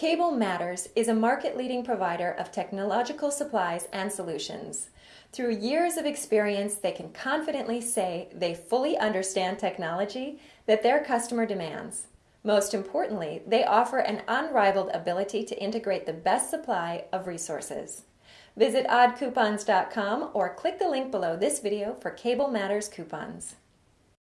Cable Matters is a market-leading provider of technological supplies and solutions. Through years of experience, they can confidently say they fully understand technology that their customer demands. Most importantly, they offer an unrivaled ability to integrate the best supply of resources. Visit oddcoupons.com or click the link below this video for Cable Matters coupons.